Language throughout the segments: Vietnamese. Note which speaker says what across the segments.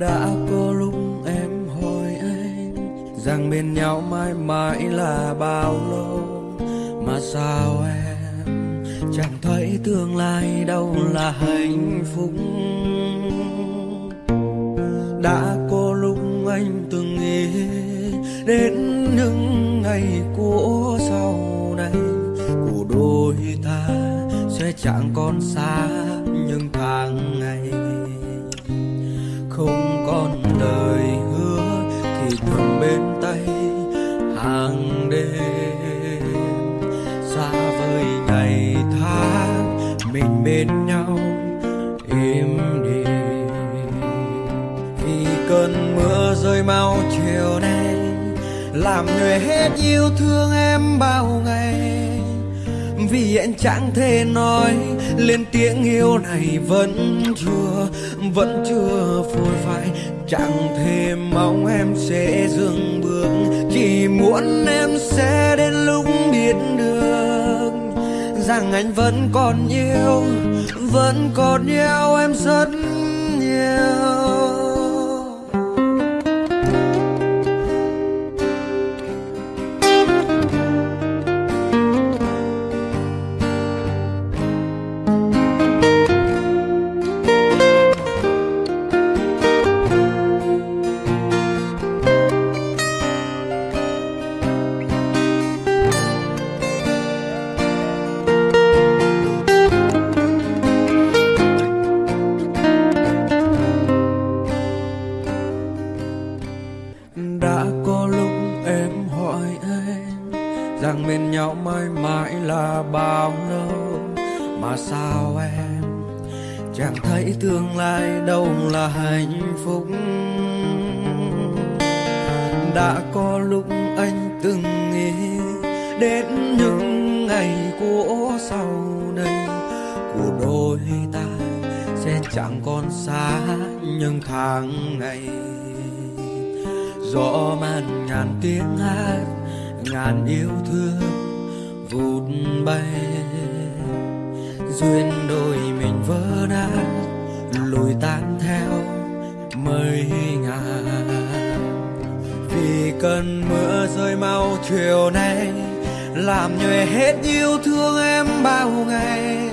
Speaker 1: đã có lúc em hỏi anh rằng bên nhau mãi mãi là bao lâu, mà sao em chẳng thấy tương lai đâu là hạnh phúc. Đã có lúc anh từng nghĩ đến những ngày của sau này của đôi ta sẽ chẳng còn xa những tháng ngày không còn lời hứa, thì thường bên tay hàng đêm xa vời ngày tháng, mình bên nhau im đi vì cơn mưa rơi mau chiều nay, làm nhòe hết yêu thương em bao ngày vì anh chẳng thể nói lên tiếng yêu này vẫn chưa vẫn chưa phôi phai. Chẳng thể mong em sẽ dừng bước, chỉ muốn em sẽ đến lúc biết được rằng anh vẫn còn yêu vẫn còn yêu em rất nhiều. Rằng bên nhau mãi mãi là bao lâu? Mà sao em chẳng thấy tương lai đâu là hạnh phúc? Đã có lúc anh từng nghĩ đến những ngày của sau đây. Của đôi ta sẽ chẳng còn xa những tháng ngày. Gió màn ngàn tiếng hát ngàn yêu thương vụt bay. Duyên đôi mình vỡ nát lùi tan theo mây ngàn. Vì cơn mưa rơi mau chiều nay, làm nhòe hết yêu thương em bao ngày.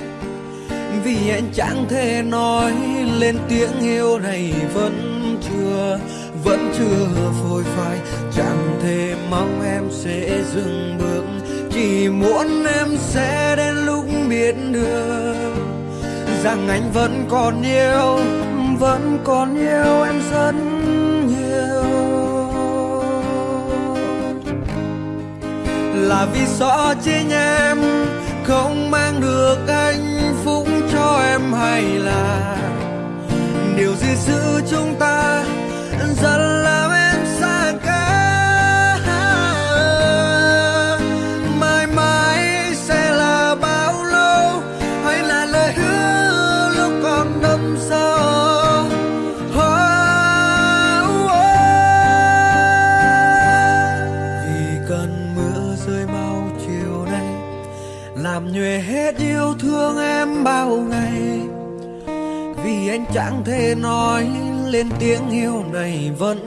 Speaker 1: Vì anh chẳng thể nói lên tiếng yêu này vẫn chưa vẫn chưa phôi dừng bước, chỉ muốn em sẽ đến lúc biết được rằng anh vẫn còn yêu, vẫn còn yêu em rất nhiều. Là vì rõ chính em không mang được hạnh phúc cho em hay là điều gì giữ chúng ta làm nhòe hết yêu thương em bao ngày. Vì anh chẳng thể nói lên tiếng yêu này vẫn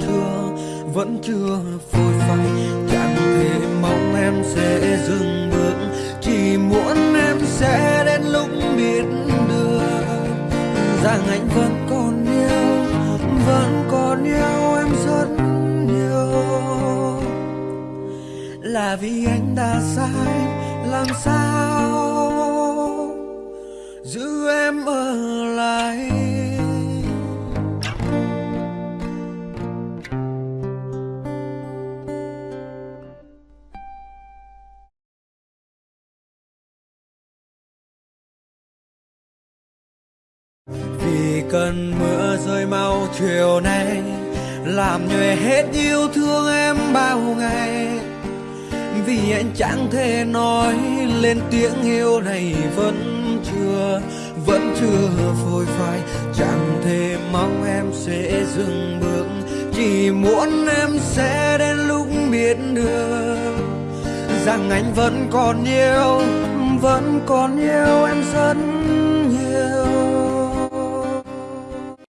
Speaker 1: chưa vẫn chưa phôi phai. Chẳng thể mong em sẽ dừng bước, chỉ muốn em sẽ đến lúc biết được rằng anh vẫn còn yêu, vẫn còn yêu em rất nhiều. Là vì anh đã sai làm sao giữ em ở lại? Vì cơn mưa rơi mau chiều nay, làm nhòe hết yêu thương em bao ngày vì anh chẳng thể nói lên tiếng yêu này vẫn chưa vẫn chưa phôi phai. Chẳng thể mong em sẽ dừng bước, chỉ muốn em sẽ đến lúc biết được rằng anh vẫn còn yêu, vẫn còn yêu em rất